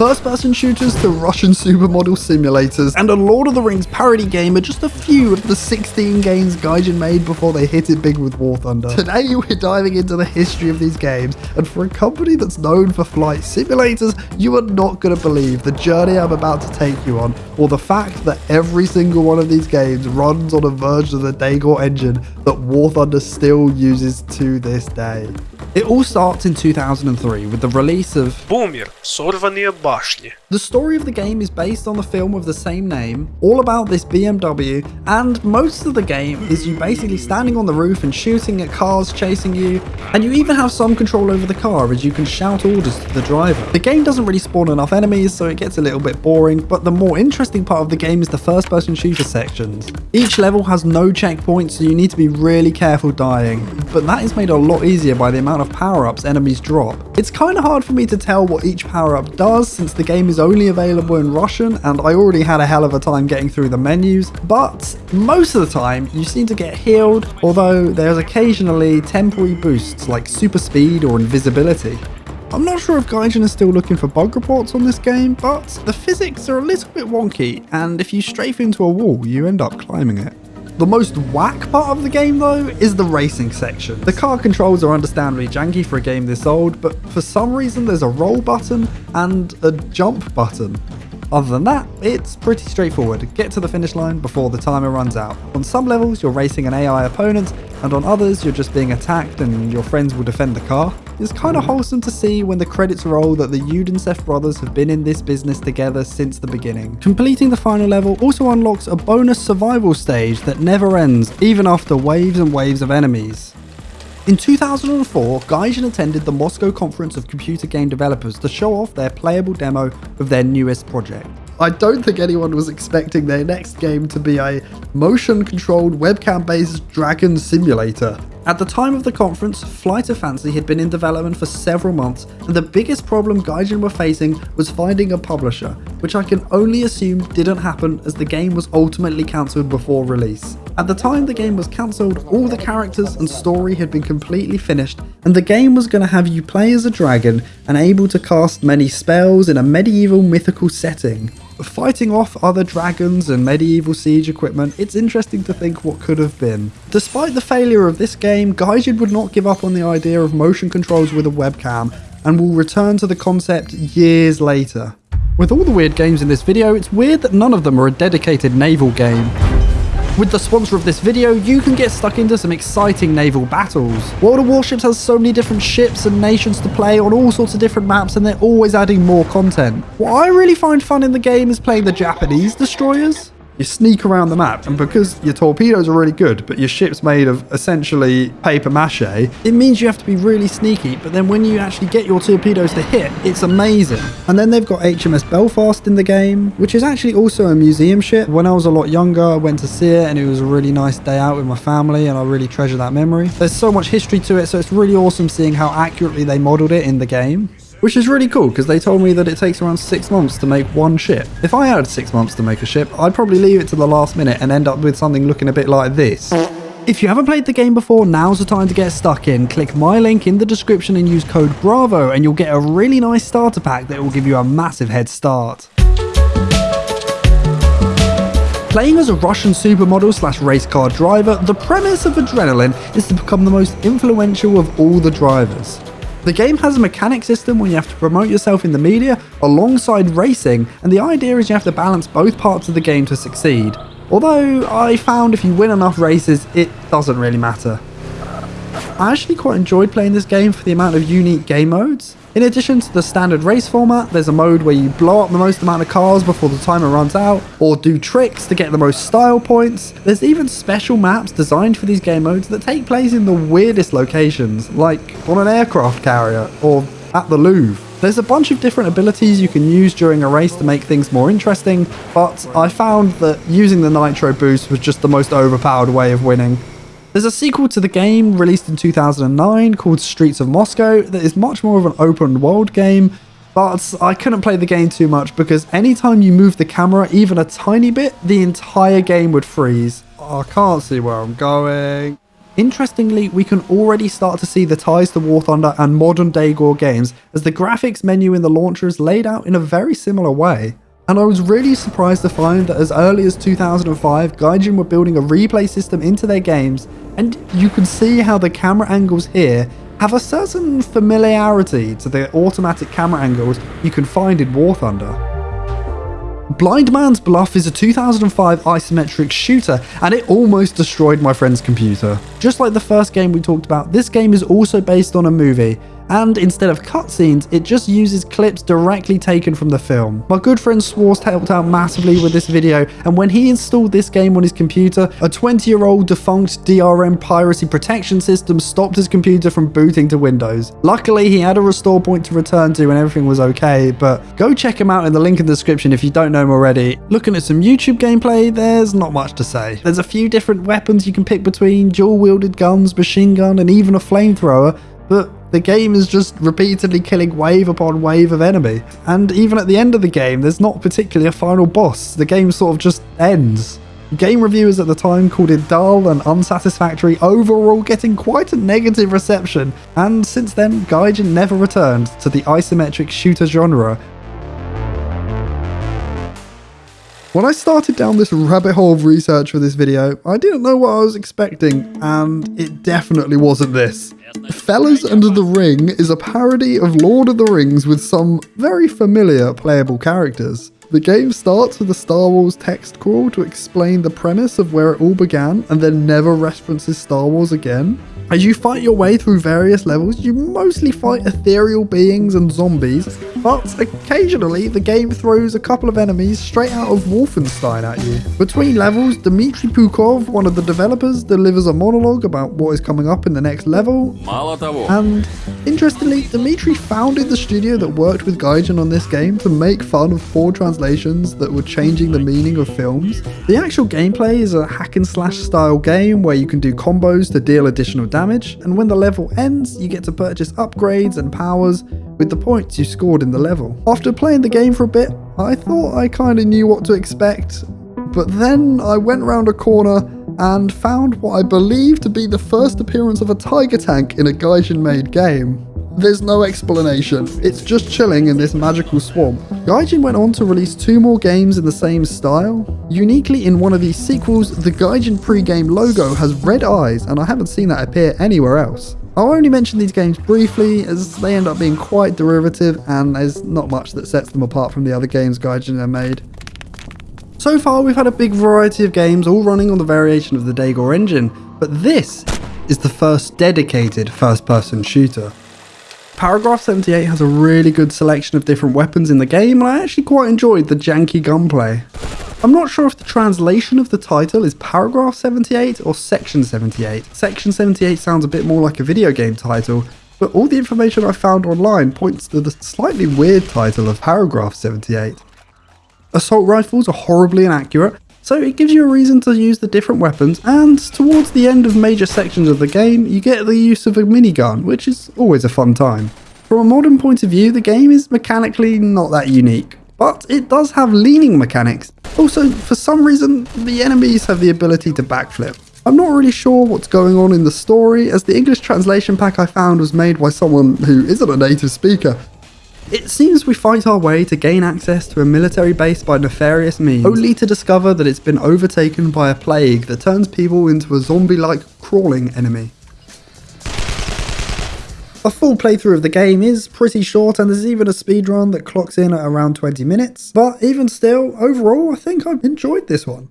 first-person shooters to Russian supermodel simulators, and a Lord of the Rings parody game are just a few of the 16 games Gaijin made before they hit it big with War Thunder. Today we're diving into the history of these games, and for a company that's known for flight simulators, you are not going to believe the journey I'm about to take you on, or the fact that every single one of these games runs on a version of the Dagor engine that War Thunder still uses to this day. It all starts in 2003 with the release of Бумер. Сорванные башни. the story of the game is based on the film of the same name, all about this BMW, and most of the game is you basically standing on the roof and shooting at cars chasing you, and you even have some control over the car as you can shout orders to the driver. The game doesn't really spawn enough enemies, so it gets a little bit boring, but the more interesting part of the game is the first person shooter sections. Each level has no checkpoints, so you need to be really careful dying, but that is made a lot easier by the amount of power-ups enemies drop. It's kind of hard for me to tell what each power-up does since the game is only available in Russian and I already had a hell of a time getting through the menus, but most of the time you seem to get healed, although there's occasionally temporary boosts like super speed or invisibility. I'm not sure if Gaijin is still looking for bug reports on this game, but the physics are a little bit wonky, and if you strafe into a wall, you end up climbing it. The most whack part of the game though is the racing section. The car controls are understandably janky for a game this old, but for some reason there's a roll button and a jump button. Other than that, it's pretty straightforward. Get to the finish line before the timer runs out. On some levels, you're racing an AI opponent, and on others, you're just being attacked and your friends will defend the car. It's kind of mm-hmm. wholesome to see when the credits roll that the Yudintsev brothers have been in this business together since the beginning. Completing the final level also unlocks a bonus survival stage that never ends, even after waves and waves of enemies. In 2004, Gaijin attended the Moscow Conference of Computer Game Developers to show off their playable demo of their newest project. I don't think anyone was expecting their next game to be a motion-controlled webcam-based dragon simulator. At the time of the conference, Flight of Fancy had been in development for several months, and the biggest problem Gaijin were facing was finding a publisher, which I can only assume didn't happen as the game was ultimately cancelled before release. At the time the game was cancelled, all the characters and story had been completely finished, and the game was going to have you play as a dragon and able to cast many spells in a medieval mythical setting. Fighting off other dragons and medieval siege equipment, it's interesting to think what could have been. Despite the failure of this game, Gaijin would not give up on the idea of motion controls with a webcam, and will return to the concept years later. With all the weird games in this video, it's weird that none of them are a dedicated naval game. With the sponsor of this video, you can get stuck into some exciting naval battles. World of Warships has so many different ships and nations to play on all sorts of different maps and they're always adding more content. What I really find fun in the game is playing the Japanese destroyers. You sneak around the map, and because your torpedoes are really good, but your ship's made of essentially paper mache, it means you have to be really sneaky, but then when you actually get your torpedoes to hit, it's amazing. And then they've got HMS Belfast in the game, which is actually also a museum ship. When I was a lot younger, I went to see it, and it was a really nice day out with my family, and I really treasure that memory. There's so much history to it, so it's really awesome seeing how accurately they modeled it in the game. Which is really cool because they told me that it takes around six months to make one ship. If I had six months to make a ship, I'd probably leave it to the last minute and end up with something looking a bit like this. If you haven't played the game before, now's the time to get stuck in. Click my link in the description and use code BRAVO and you'll get a really nice starter pack that will give you a massive head start. Playing as a Russian supermodel slash race car driver, the premise of Adrenaline is to become the most influential of all the drivers. The game has a mechanic system where you have to promote yourself in the media alongside racing, and the idea is you have to balance both parts of the game to succeed. Although I found if you win enough races, it doesn't really matter. I actually quite enjoyed playing this game for the amount of unique game modes. In addition to the standard race format, there's a mode where you blow up the most amount of cars before the timer runs out, or do tricks to get the most style points. There's even special maps designed for these game modes that take place in the weirdest locations, like on an aircraft carrier, or at the Louvre. There's a bunch of different abilities you can use during a race to make things more interesting, but I found that using the Nitro boost was just the most overpowered way of winning. There's a sequel to the game released in 2009 called Streets of Moscow that is much more of an open world game, but I couldn't play the game too much because anytime you move the camera even a tiny bit, the entire game would freeze. I can't see where I'm going. Interestingly, we can already start to see the ties to War Thunder and modern Dagor games, as the graphics menu in the launcher is laid out in a very similar way. And I was really surprised to find that as early as 2005, Gaijin were building a replay system into their games, and you can see how the camera angles here have a certain familiarity to the automatic camera angles you can find in War Thunder. Blind Man's Bluff is a 2005 isometric shooter, and it almost destroyed my friend's computer. Just like the first game we talked about, this game is also based on a movie, and instead of cutscenes, it just uses clips directly taken from the film. My good friend Swarst helped out massively with this video, and when he installed this game on his computer, a 20 year old defunct DRM piracy protection system stopped his computer from booting to Windows. Luckily, he had a restore point to return to and everything was okay, but go check him out in the link in the description if you don't know him already. Looking at some YouTube gameplay, there's not much to say. There's a few different weapons you can pick between, dual wielded guns, machine gun, and even a flamethrower, but the game is just repeatedly killing wave upon wave of enemy. And even at the end of the game, there's not particularly a final boss. The game sort of just ends. Game reviewers at the time called it dull and unsatisfactory, overall getting quite a negative reception, and since then, Gaijin never returned to the isometric shooter genre. When I started down this rabbit hole of research for this video, I didn't know what I was expecting, and it definitely wasn't this. Fellas Under the Ring is a parody of Lord of the Rings with some very familiar playable characters. The game starts with a Star Wars text crawl to explain the premise of where it all began and then never references Star Wars again. As you fight your way through various levels, you mostly fight ethereal beings and zombies, but occasionally the game throws a couple of enemies straight out of Wolfenstein at you. Between levels, Dmitry Puchkov, one of the developers, delivers a monologue about what is coming up in the next level. And interestingly, Dmitry founded the studio that worked with Gaijin on this game to make fun of poor translations that were changing the meaning of films. The actual gameplay is a hack and slash style game where you can do combos to deal additional damage damage, and when the level ends, you get to purchase upgrades and powers with the points you scored in the level. After playing the game for a bit, I thought I kinda knew what to expect, but then I went round a corner and found what I believe to be the first appearance of a tiger tank in a Gaijin made game. There's no explanation, it's just chilling in this magical swamp. Gaijin went on to release two more games in the same style. Uniquely in one of these sequels, the Gaijin pre-game logo has red eyes and I haven't seen that appear anywhere else. I'll only mention these games briefly as they end up being quite derivative and there's not much that sets them apart from the other games Gaijin have made. So far we've had a big variety of games all running on the variation of the Dagor engine, but this is the first dedicated first-person shooter. Paragraph 78 has a really good selection of different weapons in the game, and I actually quite enjoyed the janky gunplay. I'm not sure if the translation of the title is Paragraph 78 or Section 78. Section 78 sounds a bit more like a video game title, but all the information I found online points to the slightly weird title of Paragraph 78. Assault rifles are horribly inaccurate, so it gives you a reason to use the different weapons, and towards the end of major sections of the game, you get the use of a minigun, which is always a fun time. From a modern point of view, the game is mechanically not that unique, but it does have leaning mechanics. Also, for some reason, the enemies have the ability to backflip. I'm not really sure what's going on in the story, as the English translation pack I found was made by someone who isn't a native speaker, it seems we fight our way to gain access to a military base by nefarious means, only to discover that it's been overtaken by a plague that turns people into a zombie-like crawling enemy. A full playthrough of the game is pretty short and there's even a speedrun that clocks in at around 20 minutes, but even still, overall I think I've enjoyed this one.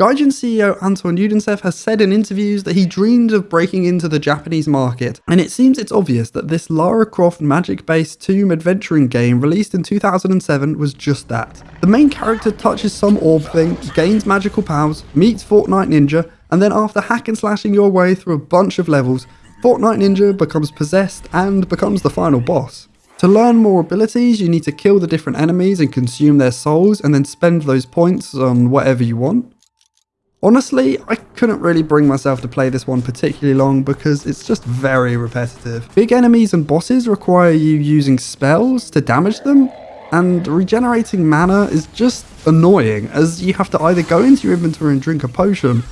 Gaijin CEO Anton Yudintsev has said in interviews that he dreamed of breaking into the Japanese market, and it seems it's obvious that this Lara Croft magic-based tomb adventuring game released in 2007 was just that. The main character touches some orb thing, gains magical powers, meets Fortnite Ninja, and then after hack and slashing your way through a bunch of levels, Fortnite Ninja becomes possessed and becomes the final boss. To learn more abilities, you need to kill the different enemies and consume their souls and then spend those points on whatever you want. Honestly, I couldn't really bring myself to play this one particularly long because it's just very repetitive. Big enemies and bosses require you using spells to damage them, and regenerating mana is just annoying as you have to either go into your inventory and drink a potion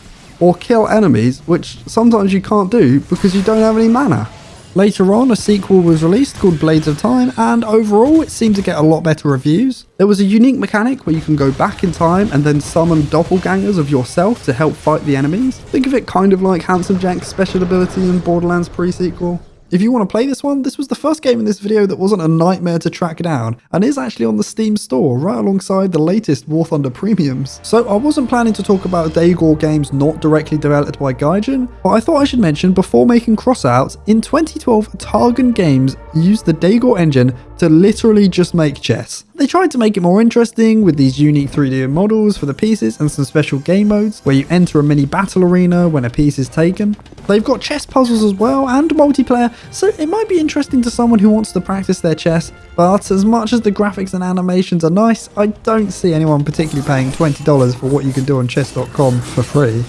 or kill enemies, which sometimes you can't do because you don't have any mana. Later on, a sequel was released called Blades of Time, and overall it seemed to get a lot better reviews. There was a unique mechanic where you can go back in time and then summon doppelgangers of yourself to help fight the enemies. Think of it kind of like Handsome Jack's special ability in Borderlands pre-sequel. If you want to play this one, this was the first game in this video that wasn't a nightmare to track down, and is actually on the Steam store, right alongside the latest War Thunder premiums. So I wasn't planning to talk about Dagor games not directly developed by Gaijin, but I thought I should mention before making crossouts, in 2012 Targon Games used the Dagor engine to literally just make chess. They tried to make it more interesting with these unique 3D models for the pieces and some special game modes where you enter a mini battle arena when a piece is taken. They've got chess puzzles as well and multiplayer, so it might be interesting to someone who wants to practice their chess, but as much as the graphics and animations are nice, I don't see anyone particularly paying $20 for what you can do on chess.com for free.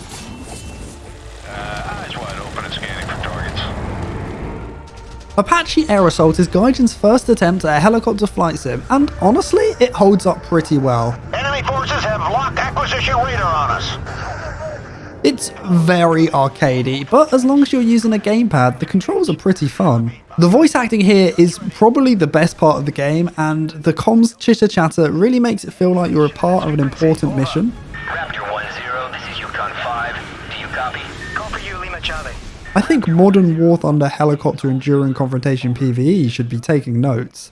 Apache Air Assault is Gaijin's first attempt at a helicopter flight sim, and honestly, it holds up pretty well. Enemy forces have locked acquisition radar on us. It's very arcadey, but as long as you're using a gamepad, the controls are pretty fun. The voice acting here is probably the best part of the game, and the comms chitter chatter really makes it feel like you're a part of an important mission. I think modern War Thunder helicopter enduring confrontation PvE should be taking notes.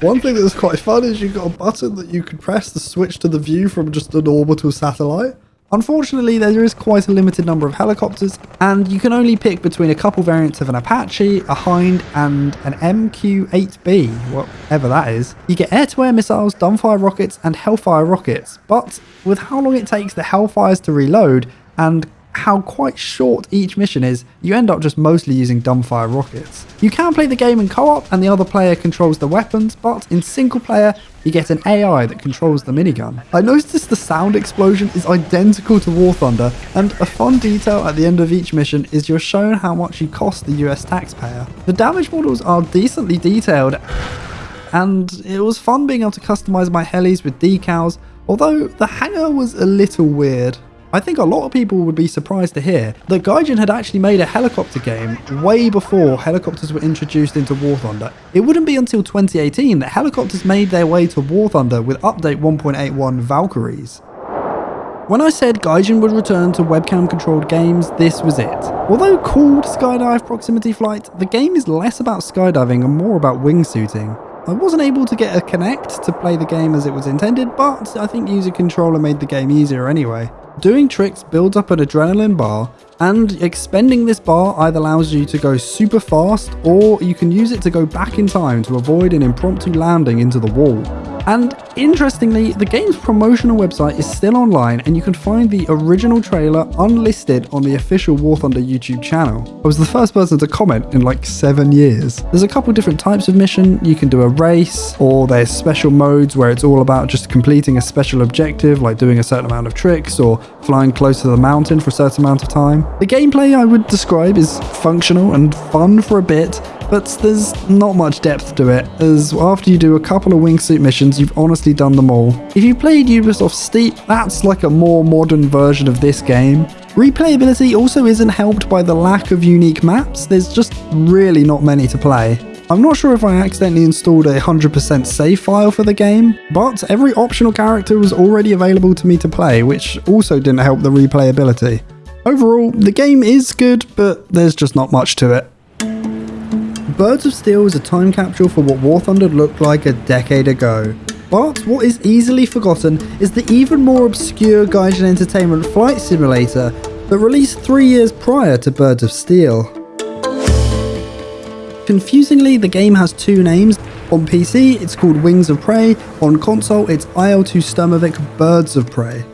One thing that's quite fun is you've got a button that you can press to switch to the view from just an orbital satellite. Unfortunately, there is quite a limited number of helicopters, and you can only pick between a couple variants of an Apache, a Hind, and an MQ-8B, whatever that is. You get air-to-air missiles, dumbfire rockets, and Hellfire rockets, but with how long it takes the Hellfires to reload, and how quite short each mission is, you end up just mostly using dumbfire rockets. You can play the game in co-op and the other player controls the weapons, but in single player, you get an AI that controls the minigun. I noticed the sound explosion is identical to War Thunder, and a fun detail at the end of each mission is you're shown how much you cost the US taxpayer. The damage models are decently detailed, and it was fun being able to customize my helis with decals, although the hangar was a little weird. I think a lot of people would be surprised to hear that Gaijin had actually made a helicopter game way before helicopters were introduced into War Thunder. It wouldn't be until 2018 that helicopters made their way to War Thunder with update 1.81 Valkyries. When I said Gaijin would return to webcam controlled games, this was it. Although called Skydive Proximity Flight, the game is less about skydiving and more about wingsuiting. I wasn't able to get a Kinect to play the game as it was intended, but I think user controller made the game easier anyway. Doing tricks builds up an adrenaline bar, and expending this bar either allows you to go super fast, or you can use it to go back in time to avoid an impromptu landing into the wall. And interestingly, the game's promotional website is still online and you can find the original trailer unlisted on the official War Thunder YouTube channel. I was the first person to comment in like seven years. There's a couple different types of mission. You can do a race or there's special modes where it's all about just completing a special objective like doing a certain amount of tricks or flying close to the mountain for a certain amount of time. The gameplay I would describe is functional and fun for a bit, but there's not much depth to it, as after you do a couple of wingsuit missions, you've honestly done them all. If you played Ubisoft Steep, that's like a more modern version of this game. Replayability also isn't helped by the lack of unique maps, there's just really not many to play. I'm not sure if I accidentally installed a 100% save file for the game, but every optional character was already available to me to play, which also didn't help the replayability. Overall, the game is good, but there's just not much to it. Birds of Steel is a time capsule for what War Thunder looked like a decade ago. But what is easily forgotten is the even more obscure Gaijin Entertainment flight simulator that released three years prior to Birds of Steel. Confusingly, the game has two names. On PC, it's called Wings of Prey. On console, it's IL-2 Sturmovik Birds of Prey.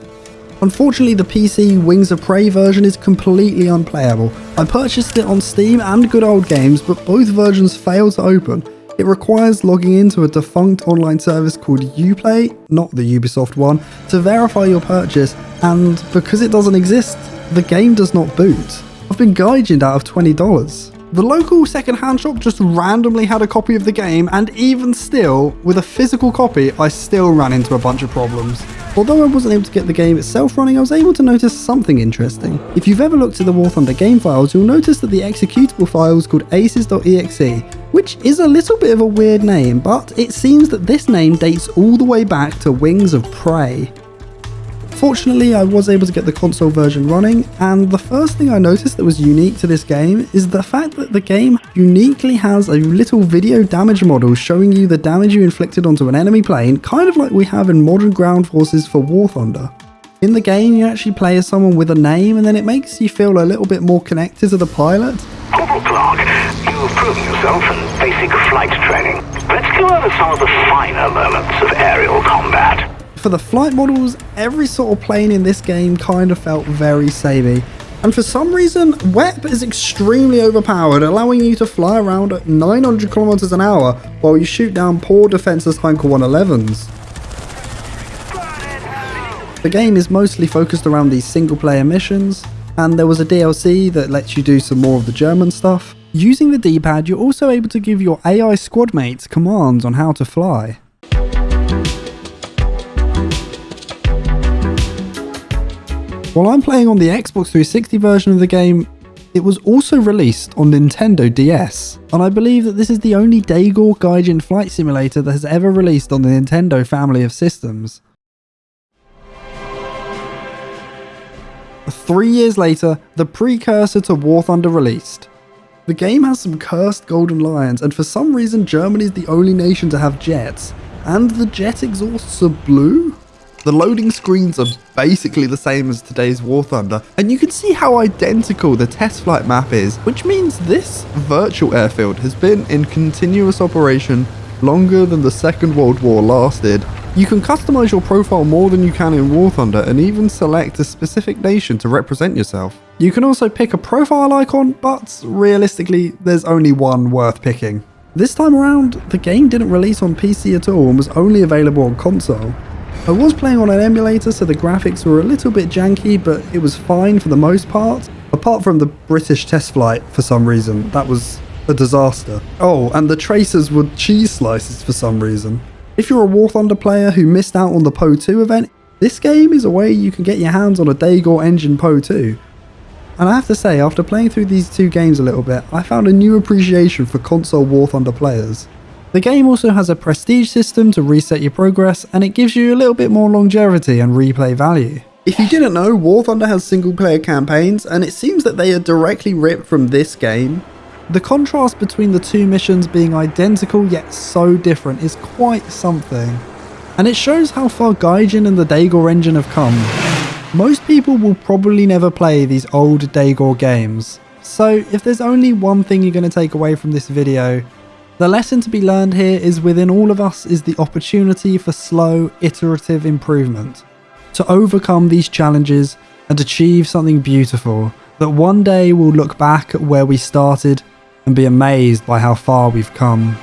Unfortunately, the PC Wings of Prey version is completely unplayable. I purchased it on Steam and Good Old Games, but both versions fail to open. It requires logging into a defunct online service called YuPlay, not the Ubisoft one, to verify your purchase, and because it doesn't exist, the game does not boot. I've been gaijined out of $20. The local second-hand shop just randomly had a copy of the game, and even still, with a physical copy, I still ran into a bunch of problems. Although I wasn't able to get the game itself running, I was able to notice something interesting. If you've ever looked at the War Thunder game files, you'll notice that the executable file is called aces.exe, which is a little bit of a weird name, but it seems that this name dates all the way back to Wings of Prey. Fortunately, I was able to get the console version running, and the first thing I noticed that was unique to this game is the fact that the game uniquely has a little video damage model showing you the damage you inflicted onto an enemy plane, kind of like we have in modern ground forces for War Thunder. In the game, you actually play as someone with a name, and then it makes you feel a little bit more connected to the pilot. Corporal Clark, you've proven yourself in basic flight training. Let's go over some of the finer moments of aerial combat. For the flight models, every sort of plane in this game kind of felt very samey. And for some reason, WEP is extremely overpowered, allowing you to fly around at 900 kilometers an hour while you shoot down poor defenseless Heinkel 111s. The game is mostly focused around these single player missions, and there was a DLC that lets you do some more of the German stuff. Using the D-pad, you're also able to give your AI squad mates commands on how to fly. While I'm playing on the Xbox 360 version of the game, it was also released on Nintendo DS, and I believe that this is the only Dagor Gaijin flight simulator that has ever released on the Nintendo family of systems. Three years later, the precursor to War Thunder released. The game has some cursed golden lions, and for some reason Germany is the only nation to have jets, and the jet exhausts are blue? The loading screens are basically the same as today's War Thunder, and you can see how identical the test flight map is, which means this virtual airfield has been in continuous operation longer than the Second World War lasted. You can customize your profile more than you can in War Thunder and even select a specific nation to represent yourself. You can also pick a profile icon, but realistically, there's only one worth picking. This time around, the game didn't release on PC at all and was only available on console. I was playing on an emulator so the graphics were a little bit janky but it was fine for the most part. Apart from the British test flight for some reason, that was a disaster. Oh, and the tracers were cheese slices for some reason. If you're a War Thunder player who missed out on the Po-2 event, this game is a way you can get your hands on a Dagor engine Po-2. And I have to say, after playing through these two games a little bit, I found a new appreciation for console War Thunder players. The game also has a prestige system to reset your progress and it gives you a little bit more longevity and replay value. If you didn't know, War Thunder has single player campaigns and it seems that they are directly ripped from this game. The contrast between the two missions being identical yet so different is quite something. And it shows how far Gaijin and the Dagor engine have come. Most people will probably never play these old Dagor games. So if there's only one thing you're going to take away from this video, the lesson to be learned here is within all of us is the opportunity for slow, iterative improvement. To overcome these challenges and achieve something beautiful that one day we'll look back at where we started and be amazed by how far we've come.